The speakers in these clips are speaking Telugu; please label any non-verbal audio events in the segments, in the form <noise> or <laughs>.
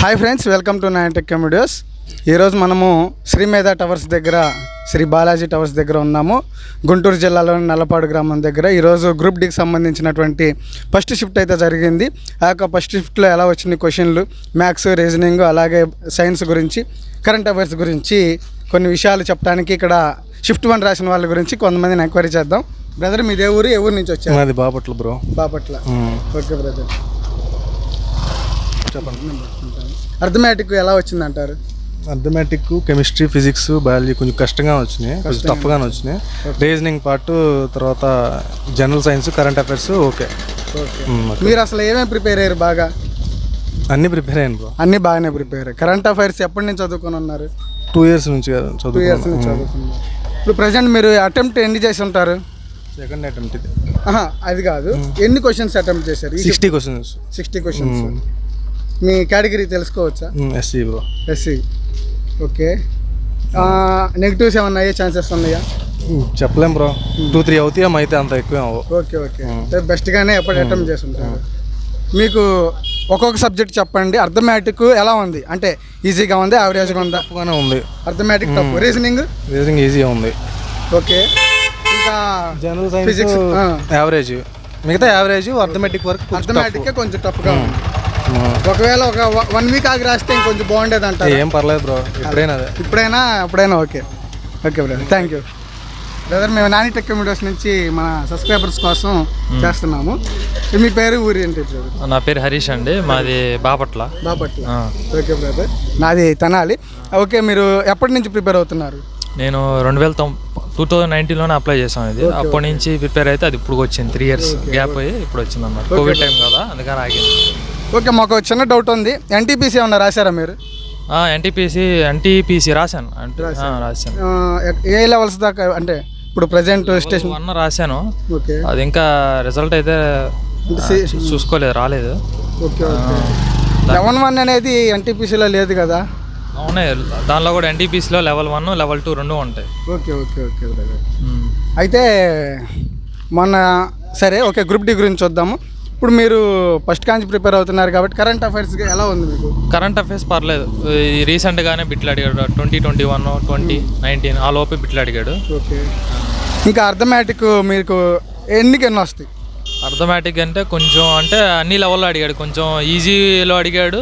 Hi friends welcome to nine tech videos ఈరోజు మనము శ్రీమేధ టవర్స్ దగ్గర శ్రీ బాలాజీ టవర్స్ దగ్గర ఉన్నాము. గుంటూరు జిల్లాలోని నల్లపాడు గ్రామం దగ్గర. ఈరోజు గ్రూప్ డికి సంబంధించినటువంటి ఫస్ట్ షిఫ్ట్ అయితే జరిగింది. ఆ యొక్క ఫస్ట్ షిఫ్ట్లో ఎలా వచ్చింది క్వశ్చన్లు మ్యాథ్స్ రీజనింగ్ అలాగే సైన్స్ గురించి కరెంట్ అఫైర్స్ గురించి కొన్ని విషయాలు చెప్పడానికి ఇక్కడ షిఫ్ట్ వన్ రాసిన వాళ్ళ గురించి కొంతమందిని ఎంక్వైరీ చేద్దాం. బ్రదర్ మీదే ఊరు? ఏ ఊరు నుంచి వచ్చారు? మాది Bapatla bro Bapatla. Okay brother చెప్పండి అర్థమెటిక్ ఎలా వచ్చిందంటారు? అథమెటిక్ కెమిస్ట్రీ ఫిజిక్స్ బయాలజీ కొంచెం కష్టంగా వచ్చినాయి. కొంచెం టఫ్గానే వచ్చినాయి. రీజనింగ్ పార్ట్ తర్వాత general science current affairs okay. మీరు అసలు ఏమేమి ప్రిపేర్ అయ్యారు బాగా? అన్నీ ప్రిపేర్ అయ్యాను బ్రో. అన్నీ బాగానే ప్రిపేర్ అయ్యారు. కరెంట్ అఫైర్స్ ఎప్పటి నుంచి చదువుకొని ఉన్నారు? టూ ఇయర్స్ నుంచి టూ ఇయర్స్ నుంచి చదువుకున్నాను చదువుకున్నారు. ఇప్పుడు ప్రజెంట్ మీరు అటెంప్ట్ ఎన్ని చేసి ఉంటారు? సెకండ్ అటెంప్ట్ ఇది. అది కాదు. ఎన్ని క్వశ్చన్స్ అటెంప్ట్ చేశారు? Sixty questions. Sixty questions. మీ కేటగిరీ తెలుసుకోవచ్చా? SC bro SC okay. Negatives ఏమన్నా అయ్యే ఛాన్సెస్ ఉన్నాయా? చెప్పలేం బ్రో టూ త్రీ అవుతాయి అయితే అంత ఎక్కువ ఓకే ఓకే. అంటే బెస్ట్గానే ఎప్పుడు అటెంప్ట్ చేసి ఉంటారు మీకు ఒక్కొక్క సబ్జెక్ట్ చెప్పండి అర్థమెటిక్ ఎలా ఉంది? అంటే ఈజీగా ఉంది యావరేజ్గా ఉందా? టఫ్గానే ఉంది. అర్థమెటిక్ టఫ్ రీజనింగ్ రీజనింగ్ ఈజీగా ఉంది. ఓకే. ఇంకా జనరల్ సైన్స్. యావరేజ్ మిగతా యావరేజ్ అర్థమెటిక్ వర్క్ అర్థమెటిక్ కొంచెం టఫ్గా ఉంది. ఒకవేళ ఒక వన్ వీక్ ఆగి రాస్తే ఇంకొంచెం బాగుండేది అంటారు? ఏం పర్లేదు బ్రో ఎప్పుడైనా అదే. ఇప్పుడైనా అప్పుడైనా okay. Okay brother thank you brother మేము నాని టెక్ వీడియోస్ నుంచి మన సబ్స్క్రైబర్స్ కోసం చేస్తున్నాము. మీ పేరు ఊరి ఏంటి బ్రదర్? నా పేరు హరీష్ అండి మాది బాపట్ల. బాపట్ల. ఓకే బ్రదర్ నాది తనాలి. ఓకే మీరు ఎప్పటి నుంచి ప్రిపేర్ అవుతున్నారు? నేను రెండు వేల టూ థౌజండ్ నైన్టీన్లోనే అప్లై చేసాను ఇది. అప్పటి నుంచి ప్రిపేర్ అయితే అది ఇప్పుడు వచ్చింది త్రీ ఇయర్స్ గ్యాప్ అయ్యి ఇప్పుడు వచ్చింది అన్నమాట కోవిడ్ టైం కదా అందుకని ఆగింది. ఓకే మాకు చిన్న డౌట్ ఉంది. ఎన్టీపీసీ ఏమన్నా రాశారా మీరు? ఎన్టీపీసీ ఎన్టీపీసీ రాశాను. అంటే రాశాను. ఏ లెవెల్స్ దాకా అంటే ఇప్పుడు ప్రజెంట్ స్టేషన్ వన్ రాశాను. ఓకే. అది ఇంకా రిజల్ట్ అయితే చూసుకోలేదు రాలేదు. ఓకే లెవెన్ వన్ అనేది ఎన్టీపీసీలో లేదు కదా? అవునే దానిలో కూడా ఎన్టీపీసీలో లెవెల్ వన్ లెవెల్ టూ రెండు ఉంటాయి. Okay okay okay. అయితే మొన్న సరే ఓకే గ్రూప్ డి గురించి చూద్దాము. ఇప్పుడు మీరు ఫస్ట్ కాంచి ప్రిపేర్ అవుతున్నారు కాబట్టి కరెంట్ అఫైర్స్ ఎలా ఉంది మీకు? కరెంట్ అఫైర్స్ పర్లేదు. ఈ రీసెంట్గానే బిట్లు అడిగాడు twenty twenty one twenty nineteen ఆ లోపే బిట్లు అడిగాడు. ఓకే. ఇంకా అర్థమెటిక్ మీకు ఎన్నికి ఎన్ని వస్తాయి? అర్థమెటిక్ అంటే కొంచెం అంటే అన్ని లెవెల్లో అడిగాడు. కొంచెం ఈజీలో అడిగాడు.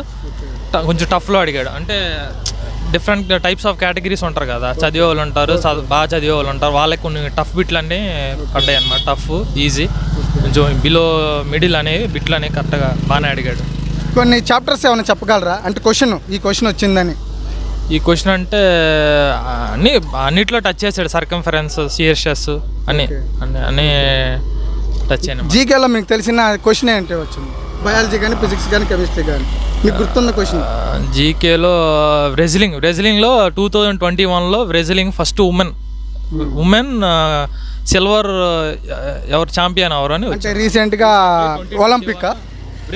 కొంచెం టఫ్లో అడిగాడు. అంటే డిఫరెంట్ టైప్స్ ఆఫ్ కేటగిరీస్ ఉంటారు కదా. చదివే వాళ్ళు ఉంటారు బాగా చదివే వాళ్ళు ఉంటారు. వాళ్ళకి కొన్ని టఫ్ బిట్లు అన్నీ పడ్డాయి అన్నమాట టఫ్ ఈజీ కొంచెం బిలో మిడిల్ అనేవి బిట్లు అనేవి కరెక్ట్గా బాగానే అడిగాడు. కొన్ని చాప్టర్స్ ఏమైనా చెప్పగలరా? అంటే క్వశ్చన్ ఈ క్వశ్చన్ వచ్చిందని. ఈ క్వశ్చన్ అంటే అన్ని అన్నిట్లో టచ్ చేశాడు. సర్కంఫరెన్స్ సిఎస్ఎస్ అన్ని అన్ని అన్ని టచ్ అయినా జీకేలో మీకు తెలిసిన క్వశ్చన్ ఏంటి వచ్చింది బయాలజీ కానీ ఫిజిక్స్ కానీ కెమిస్ట్రీ కానీ మీకు గుర్తున్న క్వశ్చన్ జీకేలో రెజ్లింగ్ రెజ్లింగ్లో టూ థౌజండ్ ట్వంటీ వన్లో wrestling first women women silver ఎవరు ఛాంపియన్ ఎవరు అని అంటే రీసెంట్గా ఒలింపిక్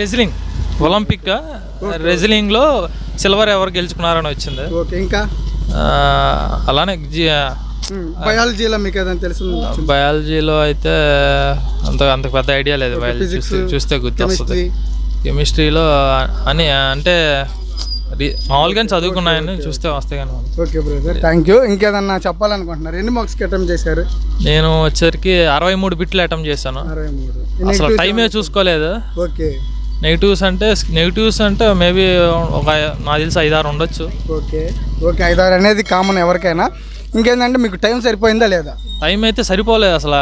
రెజ్లింగ్. ఒలింపిక్ రెజ్లింగ్లో సిల్వర్ ఎవరు గెలుచుకున్నారని వచ్చింది. ఓకే ఇంకా? అలానే బయాలజీలో మీకు ఏదైనా తెలిసింది బయాలజీలో అయితే అంత అంత పెద్ద ఐడియా లేదు. బయాలజీ చూస్తే గుర్తొస్తుంది. కెమిస్ట్రీ. కెమిస్ట్రీలో అని అంటే మామూలుగానే చదువుకున్నాయని చూస్తే వస్తాయి కానీ ఓకే బ్రదర్ థ్యాంక్ యూ ఇంకేదన్నా చెప్పాలనుకుంటున్నారు? ఎన్ని మార్క్స్కి అటెంప్ట్ చేశారు? నేను వచ్చరికి అరవై మూడు బిట్లు అటెంప్ట్ చేశాను. అసలు టైమే చూసుకోలేదు. ఓకే నెగిటివ్స్ అంటే నెగిటివ్స్ అంటే మేబీ ఒక నాకు తెలిసి ఐదారు ఉండొచ్చు. ఓకే ఓకే ఐదారు అనేది కామన్ ఎవరికైనా. ఇంకేంటంటే మీకు టైం సరిపోయిందా లేదా? టైం అయితే సరిపోలేదు అసలు.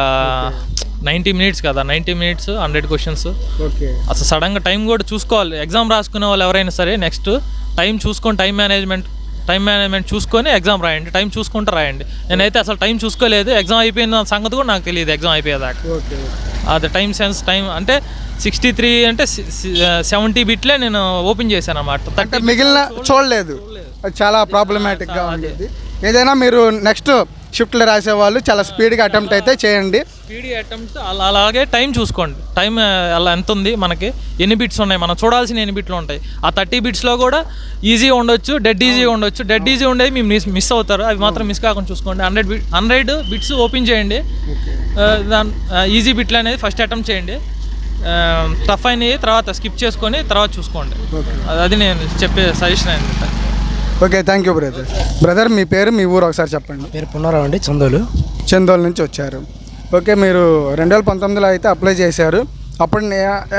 నైంటీ మినిట్స్ కదా. నైంటీ మినిట్స్ హండ్రెడ్ క్వశ్చన్స్ అసలు సడన్గా టైం కూడా చూసుకోవాలి. ఎగ్జామ్ రాసుకునే వాళ్ళు ఎవరైనా సరే నెక్స్ట్ టైం చూసుకొని టైం మేనేజ్మెంట్ టైం మేనేజ్మెంట్ చూసుకొని ఎగ్జామ్ రాయండి టైం చూసుకుంటూ రాయండి. నేనైతే అసలు టైం చూసుకోలేదు ఎగ్జామ్ అయిపోయిన సంగతి కూడా నాకు తెలియదు ఎగ్జామ్ అయిపోయేదాకా. ఓకే అది టైం సెన్స్ టైం అంటే సిక్స్టీ త్రీ అంటే సెవెంటీ బిట్లే నేను ఓపెన్ చేశాను అన్నమాట. అంటే మిగిలిన చూడలేదు. అది చాలా ప్రాబ్లమాటిక్గా ఉండేది ఏదైనా మీరు నెక్స్ట్ షిఫ్ట్లు రాసే వాళ్ళు చాలా స్పీడ్గా అటెంప్ట్ అయితే చేయండి. స్పీడీ అటెంప్ట్ అలా అలాగే టైం చూసుకోండి. టైం అలా ఎంత ఉంది మనకి? ఎన్ని బిట్స్ ఉన్నాయి? మనం చూడాల్సిన ఎన్ని బిట్లు ఉంటాయి? ఆ థర్టీ బిట్స్లో కూడా ఈజీ ఉండొచ్చు డెడ్ ఈజీ ఉండొచ్చు. డెడ్ ఈజీ ఉండేది మీరు మిస్ మిస్ అవుతారు. అవి మాత్రం మిస్ కాకుండా చూసుకోండి. Hundred bit hundred bits open చేయండి. ఆ, దాని ఈజీ బిట్లు అనేది ఫస్ట్ అటెంప్ట్ చేయండి. టఫ్ అయినవి తర్వాత స్కిప్ చేసుకొని తర్వాత చూసుకోండి. అది- అది నేను చెప్పే సజెషన్ అనమాట okay thank you brother brother మీ పేరు మీ ఊరు ఒకసారి చెప్పండి. పేరు పున్నారావు అండి చందోలు. చందోల్ నుంచి వచ్చారు. ఓకే మీరు రెండు వేల పంతొమ్మిదిలో అయితే అప్లై చేశారు. అప్పుడు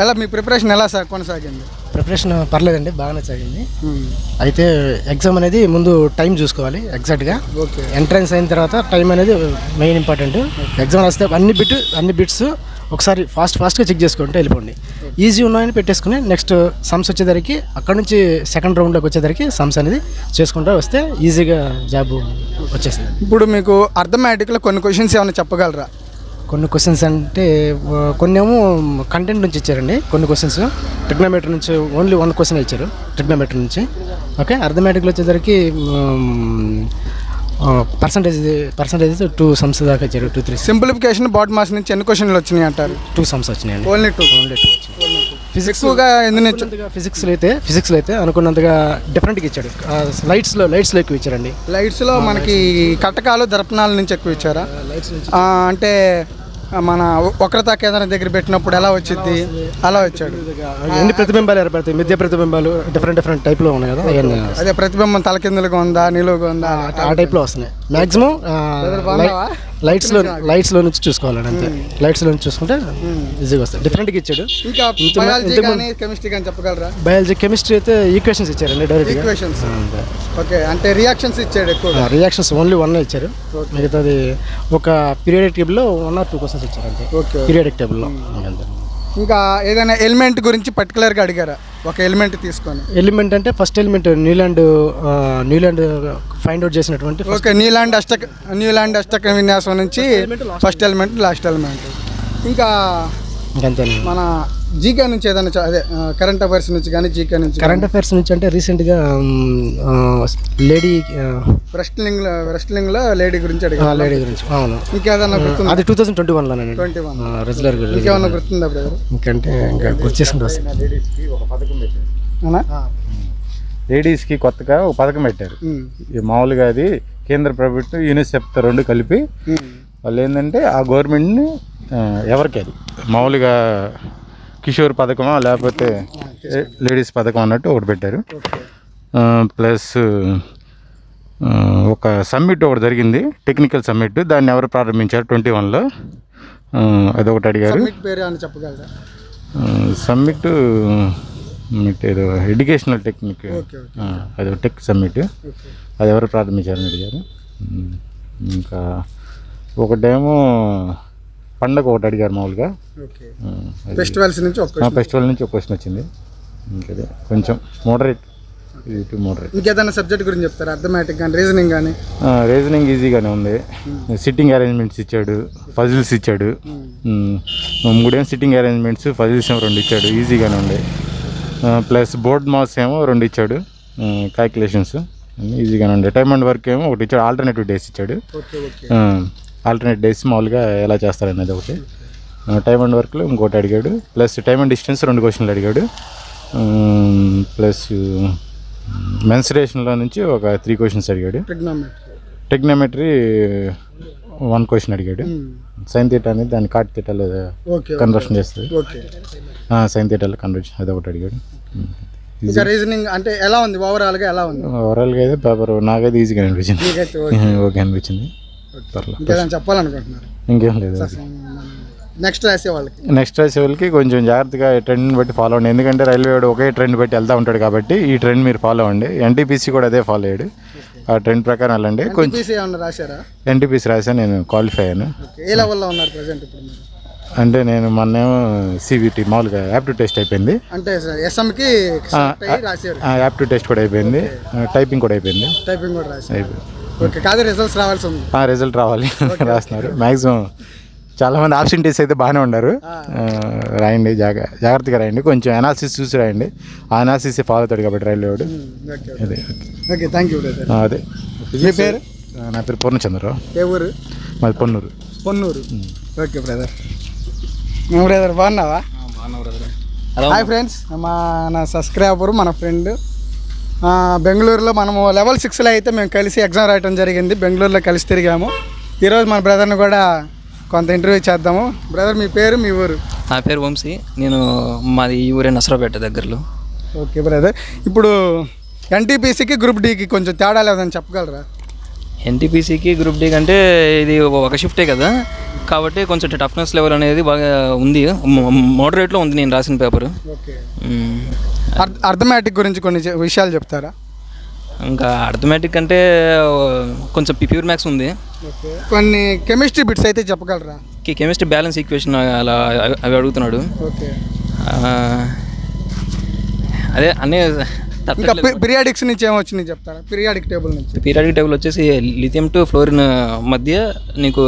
ఎలా మీ ప్రిపరేషన్ ఎలా సా కొనసాగింది? ప్రిపరేషన్ పర్లేదండి బాగానే సాగింది. అయితే ఎగ్జామ్ అనేది ముందు టైం చూసుకోవాలి ఎగ్జాక్ట్గా. ఓకే. ఎంట్రన్స్ అయిన తర్వాత టైం అనేది మెయిన్ ఇంపార్టెంట్. ఎగ్జామ్ రాస్తే అన్ని బిట్ అన్ని బిట్స్ ఒకసారి ఫాస్ట్ ఫాస్ట్గా చెక్ చేసుకుంటే వెళ్ళిపోండి. ఈజీ ఉన్నాయని పెట్టేసుకుని నెక్స్ట్ సమ్స్ వచ్చేసరికి అక్కడ నుంచి సెకండ్ రౌండ్లోకి వచ్చేసరికి సమ్స్ అనేది చేసుకుంటూ వస్తే ఈజీగా జాబ్ వచ్చేస్తుంది. ఇప్పుడు మీకు అర్థమెటిక్లో కొన్ని క్వశ్చన్స్ ఏమైనా చెప్పగలరా? కొన్ని క్వశ్చన్స్ అంటే కొన్ని ఏమో కంటెంట్ నుంచి ఇచ్చారండి. కొన్ని క్వశ్చన్స్ ట్రిగ్నోమెట్రీ నుంచి ఓన్లీ వన్ క్వశ్చన్ ఇచ్చారు ట్రిగ్నోమెట్రీ నుంచి. ఓకే అర్థమెటిక్లో వచ్చేసరికి పర్సంటేజ్ పర్సంటేజ్ టూ సమ్స్ దాకా ఇచ్చారు two three simplification BODMAS నుంచి ఎన్ని క్వశ్చన్లు వచ్చినాయి అంటారు? టూ సమ్స్ వచ్చినాయండి. ఓన్లీ టూ ఓన్లీ టూ వచ్చినాయి. ఫిజిక్స్ ఫిజిక్స్లో అయితే ఫిజిక్స్లో అయితే అనుకున్నంతగా డిఫరెంట్గా ఇచ్చాడు. లైట్స్లో లైట్స్లో ఎక్కువ ఇచ్చారండి. లైట్స్లో మనకి కటకాలు దర్పణాల నుంచి ఎక్కువ ఇచ్చారా? అంటే మన వక్రతా కేంద్రం దగ్గర పెట్టినప్పుడు ఎలా వచ్చింది అలా వచ్చాడు. ఎన్ని ప్రతిబింబాలు ఏర్పడతాయి? మిథ్య ప్రతిబింబాలు డిఫరెంట్ డిఫరెంట్ టైప్లో ఉన్నాయి కదా? అవన్నీ. అదే ప్రతిబింబం తలకిందులుగా ఉందా నిలువుగా ఉందా? ఆ టైప్లో వస్తున్నాయి. మ్యాక్సిమం? లైట్స్లో లైట్స్లో నుంచి చూసుకోవాలండి అంతే. లైట్స్లో నుంచి చూసుకుంటే ఈజీగా వస్తాయి. డిఫరెంట్గా ఇచ్చాడు. ఇంకా బయాలజీ కానీ కెమిస్ట్రీ కానీ చెప్పగలరా? బయాలజీ కెమిస్ట్రీ అయితే ఈక్వేషన్స్ ఇచ్చారండి డైరెక్ట్గా ఈక్వేషన్స్ ఓకే అంటే రియాక్షన్స్ ఇచ్చాడు ఎక్కువ. రియాక్షన్స్ ఓన్లీ వన్ ఇచ్చారు. మిగతాది ఒక పీరియడిక్ టేబుల్లో వన్ ఆర్ టూ క్వశ్చన్స్ ఇచ్చారు అంతే పీరియడిక్ టేబుల్లో ఇంకా ఏదైనా ఎలిమెంట్ గురించి పర్టికులర్గా అడిగారా? ఒక ఎలిమెంట్ తీసుకొని. ఎలిమెంట్ అంటే first element Newland Newland find out చేసినటువంటి ఓకే న్యూలాండ్ అష్టక న్యూలాండ్ అష్టక విన్యాసం నుంచి ఫస్ట్ ఎలిమెంట్ లాస్ట్ ఎలిమెంట్ ఇంకా మన జీకే నుంచి ఏదైనా అదే కరెంట్ అఫైర్స్ నుంచి కానీ జీకే నుంచి కరెంట్ అఫైర్స్ నుంచి అంటే రీసెంట్గా లేడీ రెస్ట్లింగ్ రెస్ట్లింగ్లో లేడీ గురించి అడిగారు? లేడీ గురించి అవును. ఇంకేదన్నా గుర్తుందా? అది టూ థౌసండ్ ట్వంటీ వన్లోనండి ట్వంటీ వన్ రెగ్యులర్ ఇంకేమన్నా గుర్తుందా బ్రదర్ ఇంకంటే ఇంకా గుర్తు చేసుకుంటూ వస్తాను అవునా? లేడీస్కి కొత్తగా ఒక పథకం పెట్టారు. మామూలుగా అది కేంద్ర ప్రభుత్వం యూనిసెఫ్తో రెండు కలిపి. వాళ్ళు ఏంటంటే ఆ గవర్నమెంట్ని ఎవరికి అది? మామూలుగా కిషోర్ పథకమా లేకపోతే లేడీస్ పథకం అన్నట్టు ఒకటి పెట్టారు. ప్లస్ ఒక సమ్మిట్ ఒకటి జరిగింది టెక్నికల్ సమ్మిట్. దాన్ని ఎవరు ప్రారంభించారు? ట్వంటీ వన్లో అదొకటి అడిగారు. సమ్మిట్ ఏదో ఎడ్యుకేషనల్ టెక్నిక్. అది టెక్ సమ్మిట్. అది ఎవరు ప్రారంభించారని అడిగారు. ఇంకా ఒకటేమో పండగ ఒకటి అడిగారు మామూలుగా. ఫెస్టివల్స్ నుంచి ఫెస్టివల్ నుంచి ఒక క్వశ్చన్ వచ్చింది. ఇంకదే? కొంచెం మోడరేట్ ఇంకేదైనా సబ్జెక్ట్ గురించి చెప్తారా? అర్థమెటిక్ కానీ రీజనింగ్ కానీ రీజనింగ్ ఈజీగానే ఉంది. సిట్టింగ్ అరేంజ్మెంట్స్ ఇచ్చాడు. పజిల్స్ ఇచ్చాడు. మూడేమో సిట్టింగ్ అరేంజ్మెంట్స్ పజిల్స్ ఏమో రెండు ఇచ్చాడు. ఈజీగానే ఉంది. ప్లస్ బోర్డ్ మాస్ ఏమో రెండు ఇచ్చాడు. క్యాల్కులేషన్స్ ఈజీగానే ఉండే టైమ్ అండ్ వర్క్ ఏమో ఒకటి ఇచ్చాడు. ఆల్టర్నేటివ్ డేస్ ఇచ్చాడు. ఆల్టర్నేట్ డేస్ మామూలుగా ఎలా చేస్తారనేది ఒకటి. టైమ్ అండ్ వర్క్లో ఇంకోటి అడిగాడు. ప్లస్ టైమ్ అండ్ డిస్టెన్స్ రెండు క్వశ్చన్లు అడిగాడు. ప్లస్ మెన్సరేషన్లో నుంచి ఒక త్రీ క్వశ్చన్స్ అడిగాడు. టెక్నోమెట్రీ వన్ క్వశ్చన్ అడిగాడు. సైన్ థీటా అనేది దాన్ని కాట్ ఓకే కన్వర్షన్ చేస్తుంది. సైన్ థీటాలో కన్వర్షన్ అది ఒకటి అడిగాడు. రీజనింగ్ అంటే ఎలా ఉంది? ఓవరాల్గా ఎలా ఉంది? ఓవరాల్గా అయితే పేపర్ నాకైతే ఈజీగా అనిపించింది. <laughs> ఓకే అనిపించింది. ఇంకేదైనా చెప్పాలనుకుంటున్నారు? ఇంకేం లేదు. నెక్స్ట్ రాసే వాళ్ళకి. నెక్స్ట్ రాసే వాళ్ళకి కొంచెం జాగ్రత్తగా ట్రెండ్ని బట్టి ఫాలో అవ్వండి. ఎందుకంటే రైల్వే వాడు ఒకే ట్రెండ్ బట్టి వెళ్తూ ఉంటాడు కాబట్టి ఈ ట్రెండ్ మీరు ఫాలో అవ్వండి. ఎన్టీపీసీ కూడా అదే ఫాలో అయ్యాడు ఆ ట్రెండ్ ప్రకారం వెళ్ళండి. కొంచెం రాశారా? ఎన్టీపీసీ రాసా నేను క్వాలిఫై అయ్యాను. ఓకే. ఏ లెవెల్లో ఉన్నారు ప్రజెంట్ ఇప్పుడు మీరు? అంటే నేను మొన్నేమో సిబిటి మామూలుగా యాప్టివ్ టెస్ట్ అయిపోయింది. అంటే ఎస్ఎంకి టెస్ట్ కూడా అయిపోయింది. టైపింగ్ కూడా అయిపోయింది. టైపింగ్ కూడా రాశారు. ఓకే కాదు రిజల్ట్స్ రావాల్సి ఉంది. ఆ రిజల్ట్ రావాలి <laughs> రాస్తున్నారు. మ్యాక్సిమం చాలా మంది ఆబ్సెంటీస్ అయితే బాగానే ఉన్నారు. రాయండి జాగ జాగ్రత్తగా రాయండి. కొంచెం అనాలిసిస్ చూసి రాయండి. ఆ అనాలిసిస్ ఫాలో అవుతాడు కాబట్టి రైల్వే వాడు. ఓకే అదే ఓకే. థ్యాంక్ యూ అదే. మీ పేరు? నా పేరు పూర్ణచంద్రరావు. ఏ ఊరు? మాది పొన్నూరు. పొన్నూరు. ఓకే బ్రదర్ మేము బ్రదర్ బాగున్నావా? హాయ్ ఫ్రెండ్స్ మా నా సబ్స్క్రైబర్ మన ఫ్రెండ్ బెంగళూరులో మనము లెవెల్ సిక్స్లో అయితే మేము కలిసి ఎగ్జామ్ రాయటం జరిగింది. బెంగళూరులో కలిసి తిరిగాము. ఈరోజు మన బ్రదర్ని కూడా కొంత ఇంటర్వ్యూ చేద్దాము. బ్రదర్ మీ పేరు మీ ఊరు? నా పేరు వంశీ. నేను మాది ఈ ఊరే నసరాపేట దగ్గరలో. Okay brother. ఇప్పుడు ఎన్టీపీసీకి గ్రూప్ డికి కొంచెం తేడా లేదని చెప్పగలరా? ఎన్టీపీసీకి గ్రూప్ డి కంటే ఇది ఒక షిఫ్టే కదా. కాబట్టి కొంచెం టఫ్నెస్ లెవెల్ అనేది బాగా ఉంది. మోడరేట్లో ఉంది నేను రాసిన పేపర్ ఓకే. అర్థమెటిక్ గురించి కొన్ని విషయాలు చెప్తారా? ఇంకా అర్థమెటిక్ అంటే కొంచెం ప్యూర్ మ్యాథ్స్ ఉంది. కొన్ని కెమిస్ట్రీ బిట్స్ అయితే చెప్పగలరా? కెమిస్ట్రీ బ్యాలెన్స్ ఈక్వేషన్ అలా అవి- అడుగుతున్నాడు. అదే అన్నీ ఇంకా పీరియాడిక్స్ నుంచి ఏమొచ్చినాయి చెప్తారా? పీరియాడిక్ టేబుల్ నుంచి. పీరియాడిక్ టేబుల్ వచ్చేసి లిథియం టు ఫ్లోరిన్ మధ్య నీకు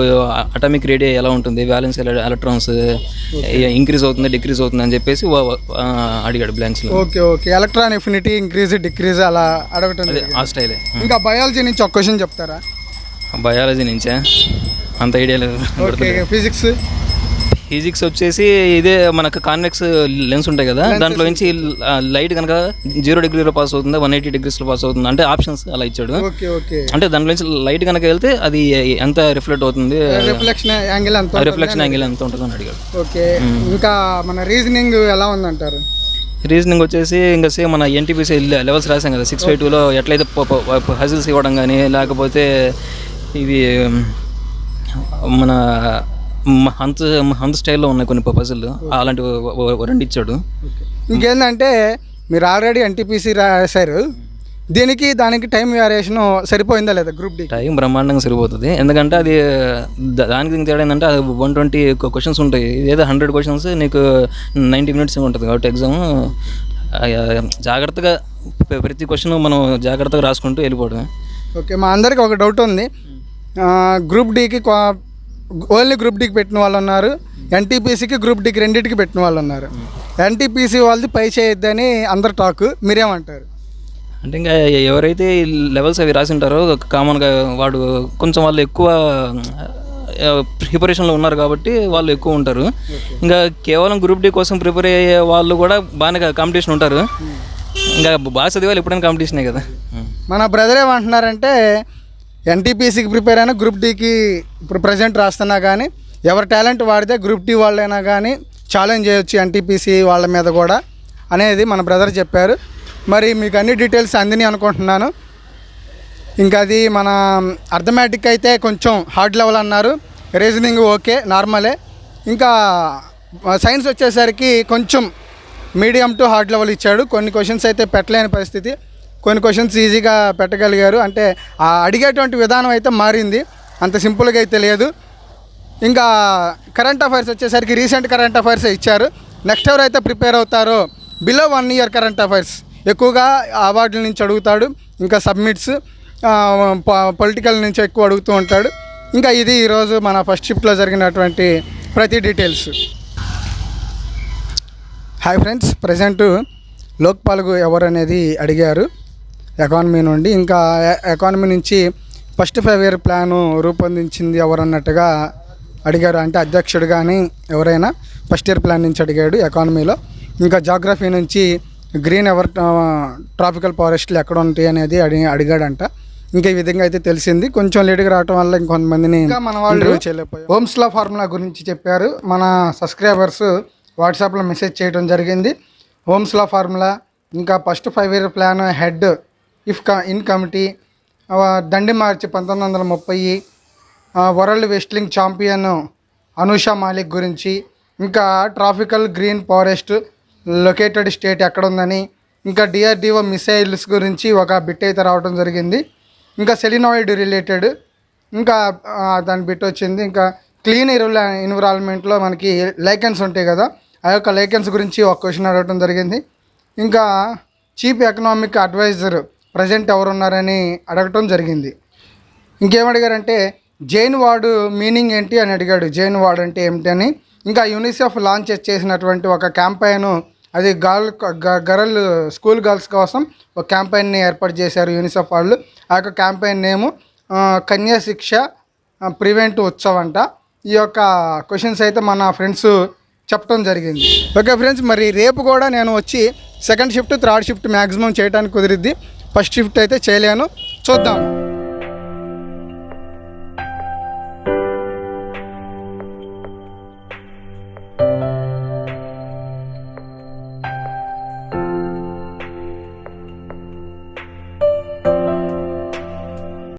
అటామిక్ రేడియా ఎలా ఉంటుంది? బ్యాలెన్స్ ఎలక్ట్రాన్స్ ఇంక్రీజ్ అవుతుంది డిక్రీజ్ అవుతుంది అని చెప్పేసి అడిగాడు బ్లాంక్స్లో okay okay electron affinity increase decrease అలా అడగటం. ఆ స్టైలే ఇంకా బయాలజీ నుంచి ఒక క్వశ్చన్ చెప్తారా? బయాలజీ నుంచే? అంత ఐడియా లేదు. ఫిజిక్స్ ఫిజిక్స్ వచ్చేసి ఇదే మనకు కాన్వెక్స్ లెన్స్ ఉంటాయి కదా దాంట్లో నుంచి లైట్ కనుక జీరో డిగ్రీలో పాస్ అవుతుందా వన్ ఎయిటీ డిగ్రీస్లో పాస్ అవుతుంది అంటే ఆప్షన్స్ అలా ఇచ్చాడు. అంటే దాంట్లో నుంచి లైట్ కనుక వెళ్తే అది ఎంత రిఫ్లెక్ట్ అవుతుంది? రిఫ్లెక్షన్ యాంగిల్ ఎంత ఉంటుంది? రిఫ్లెక్షన్ యాంగిల్ ఎంత ఉంటుంది అని అడిగాడు. ఓకే. ఇంకా మన రీజనింగ్ ఎలా ఉందంటారు? రీజనింగ్ వచ్చేసి ఇంకా సేమ్ మన ఎన్టీపీసీ లెవెల్స్ రాసాం కదా సిక్స్ ఫైవ్ టూలో ఎట్లయితే హజిల్స్ ఇవ్వడం కానీ లేకపోతే ఇవి మన హంత్ హంత్ స్టైల్లో ఉన్నాయి కొన్ని పజిల్ అలాంటివి ఓ- ఓ- రెండు ఇచ్చాడు. ఇంకేంటంటే మీరు ఆల్రెడీ ఎన్టీపీసీ రాశారు. దీనికి దానికి టైం వేరియేషన్ సరిపోయిందా లేదా గ్రూప్ డి టైం బ్రహ్మాండంగా సరిపోతుంది. ఎందుకంటే అది దానికి తేడా ఏంటంటే అది వన్ ట్వంటీ క్వశ్చన్స్ ఉంటాయి. ఏదో హండ్రెడ్ క్వశ్చన్స్ నీకు నైంటీ మినిట్స్ ఉంటుంది కాబట్టి ఎగ్జామ్ జాగ్రత్తగా ప్ర- ప్రతి క్వశ్చన్ మనం జాగ్రత్తగా రాసుకుంటూ వెళ్ళిపోవడం ఓకే మా అందరికి ఒక డౌట్ ఉంది. గ్రూప్ డికి ఓన్లీ గ్రూప్ డికి పెట్టిన వాళ్ళు ఉన్నారు. ఎన్టీపీసీకి గ్రూప్ డికి రెండింటికి పెట్టిన వాళ్ళు ఉన్నారు. ఎన్టీపీసీ వాళ్ళది పై చేయొద్దని అందరు టాక్. మీరేమంటారు? అంటే ఇంకా ఎవరైతే ఈ లెవెల్స్ అవి రాసి ఉంటారో కామన్గా వాడు కొంచెం వాళ్ళు ఎక్కువ ప్రిపరేషన్లో ఉన్నారు కాబట్టి వాళ్ళు ఎక్కువ ఉంటారు. ఇంకా కేవలం గ్రూప్ డి కోసం ప్రిపేర్ అయ్యే వాళ్ళు కూడా బాగానే కాంపిటీషన్ ఉంటారు. ఇంకా బాగా చదివాలి ఎప్పుడైనా కాంపిటీషనే కదా. మన బ్రదర్ ఏమంటున్నారంటే ఎన్టీపీసీకి ప్రిపేర్ అయినా గ్రూప్ డీకి ఇప్పుడు ప్రజెంట్ రాస్తున్నా కానీ ఎవరి టాలెంట్ వాడితే గ్రూప్ డి వాళ్ళైనా కానీ ఛాలెంజ్ చేయొచ్చు ఎన్టీపీసీ వాళ్ళ మీద కూడా అనేది మన బ్రదర్ చెప్పారు. మరి మీకు అన్ని డీటెయిల్స్ అందిని అనుకుంటున్నాను. ఇంకా అది మన అర్థమెటిక్ అయితే కొంచెం హార్డ్ లెవెల్ అన్నారు. రీజనింగ్ ఓకే నార్మలే ఇంకా సైన్స్ వచ్చేసరికి కొంచెం మీడియం టు హార్డ్ లెవెల్ ఇచ్చాడు. కొన్ని క్వశ్చన్స్ అయితే పెట్టలేని పరిస్థితి. కొన్ని క్వశ్చన్స్ ఈజీగా పెట్టగలిగారు. అంటే ఆ అడిగేటువంటి విధానం అయితే మారింది. అంత సింపుల్గా అయితే లేదు. ఇంకా కరెంట్ అఫైర్స్ వచ్చేసరికి రీసెంట్ కరెంట్ అఫైర్స్ ఇచ్చారు. నెక్స్ట్ ఎవరైతే ప్రిపేర్ అవుతారో below one year current affairs ఎక్కువగా అవార్డుల నుంచి అడుగుతాడు. ఇంకా సబ్మిట్స్ పొలిటికల్ నుంచి ఎక్కువ అడుగుతూ ఉంటాడు. ఇంకా ఇది ఈరోజు మన ఫస్ట్ షిఫ్ట్లో జరిగినటువంటి ప్రతి డీటెయిల్స్ హాయ్ ఫ్రెండ్స్ ప్రజెంట్ లోక్పాల్కు ఎవరు అనేది అడిగారు. ఎకానమీ నుండి ఇంకా ఎకానమీ నుంచి ఫస్ట్ ఫైవ్ ఇయర్ ప్లాను రూపొందించింది ఎవరు అన్నట్టుగా అడిగారు. అంటే అధ్యక్షుడు కానీ ఎవరైనా ఫస్ట్ ఇయర్ ప్లాన్ నుంచి అడిగాడు ఎకానమీలో. ఇంకా జాగ్రఫీ నుంచి గ్రీన్ ఎవర్ ట్రాపికల్ ఫారెస్ట్లు ఎక్కడ ఉంటాయి అనేది అడిగి అడిగాడంట. ఇంకా ఈ విధంగా అయితే తెలిసింది. కొంచెం లేట్గా రావటం వల్ల ఇంకొంతమందిని ఇంకా మన వాళ్ళు చేయలేకపోయారు. హోమ్స్లా ఫార్ములా గురించి చెప్పారు. మన సబ్స్క్రైబర్స్ వాట్సాప్లో మెసేజ్ చేయడం జరిగింది. హోమ్స్లా ఫార్ములా ఇంకా first five year plan head ఇఫ్కా in committee Dandi మార్చి పంతొమ్మిది వందల ముప్పై world wrestling champion Anusha Malik గురించి ఇంకా tropical green forest located state ఎక్కడ ఉందని ఇంకా డిఆర్డిఓ మిసైల్స్ గురించి ఒక బిట్ అయితే రావడం జరిగింది. ఇంకా సెలినాయిడ్ రిలేటెడ్ ఇంకా దాని బిట్ వచ్చింది. ఇంకా క్లీన్ ఇరుల ఎన్విరాన్మెంట్లో మనకి లైకెన్స్ ఉంటాయి కదా ఆ యొక్క లైకెన్స్ గురించి ఒక క్వశ్చన్ అడగడం జరిగింది. ఇంకా చీఫ్ ఎకనామిక్ అడ్వైజర్ ప్రజెంట్ ఎవరున్నారని అడగటం జరిగింది. ఇంకేమడిగారంటే జైన్ వార్డు మీనింగ్ ఏంటి అని అడిగాడు. జైన్ వార్డ్ అంటే ఏమిటి అని. ఇంకా యూనిసెఫ్ లాంచ్ చేసినటువంటి ఒక క్యాంపెయిన్ అది గర్ల్ గర్ల్ స్కూల్ గర్ల్స్ కోసం ఒక క్యాంపైన్ని ఏర్పాటు చేశారు యూనిసెఫ్ వాళ్ళు. ఆ యొక్క క్యాంపెయిన్ నేము కన్యాశిక్ష కన్యా శిక్ష ప్రివెంట్ ఉత్సవ్ అంట. ఈ యొక్క క్వశ్చన్స్ అయితే మన ఫ్రెండ్స్ చెప్పడం జరిగింది. ఓకే ఫ్రెండ్స్ మరి రేపు కూడా నేను వచ్చి second shift third shift maximum చేయడానికి కుదిరిద్ది. ఫస్ట్ షిఫ్ట్ అయితే చేయలేను. చూద్దాం.